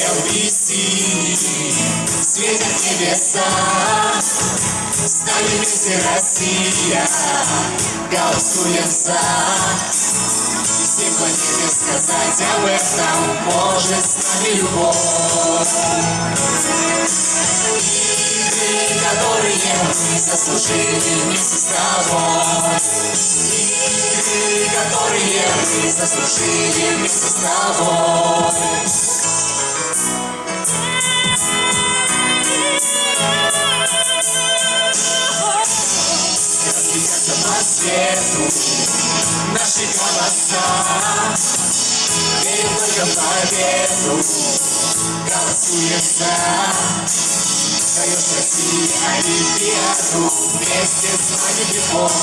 белый синий Светят небеса. С нами вместе Россия. Голосуем за. Всем планете сказать об этом Может с нами любовь. Игры, которые мы заслужили вместе с тобой. Которые мы заслужили вместе с тобой по свету наши голоса Верим только в победу, голосуем за Даешь России Олимпиаду, вместе с нами любовь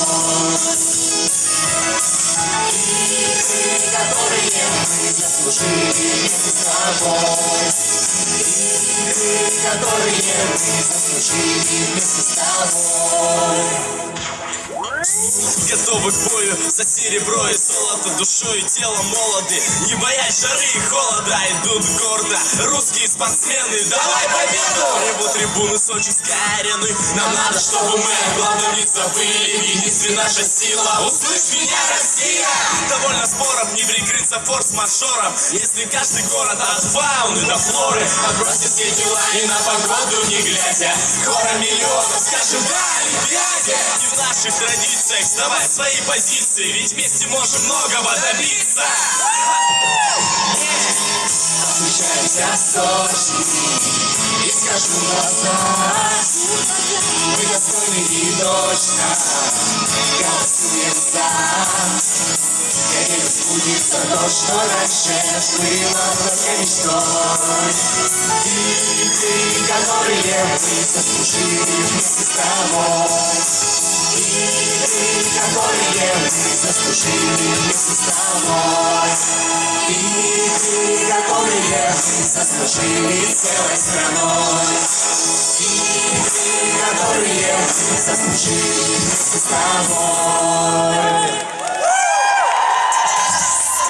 Игры, которые мы заслужили вместе с тобой Игры, которые мы заслужили вместе с тобой Готовы к бою за серебро и золото Душой и телом молоды. Не боясь жары и холода Идут гордо русские спортсмены. Давай победу! Ревут трибуны сочинской арены Нам надо, чтобы мы о главном не забыли В единстве наша сила. Услышь меня, Россия! Довольно споров, не прикрыться форс-мажором. Если каждый город от фауны до флоры Отбросит все дела и на погоду не глядя Хором миллионов скажем да Олимпиаде Не в наших традициях сдавать свои позиции Ведь вместе можем многого добиться. Встречаемся в Сочи И скажу глаза Мы достойны и точно Голосуем за верю, сбудется то, что раньше Было только мечтой. Игры, которые мы заслужили вместе с тобой которые заслужили вместе с тобой Игры, которые заслужили целой страной Игры, которые мы заслужили тобой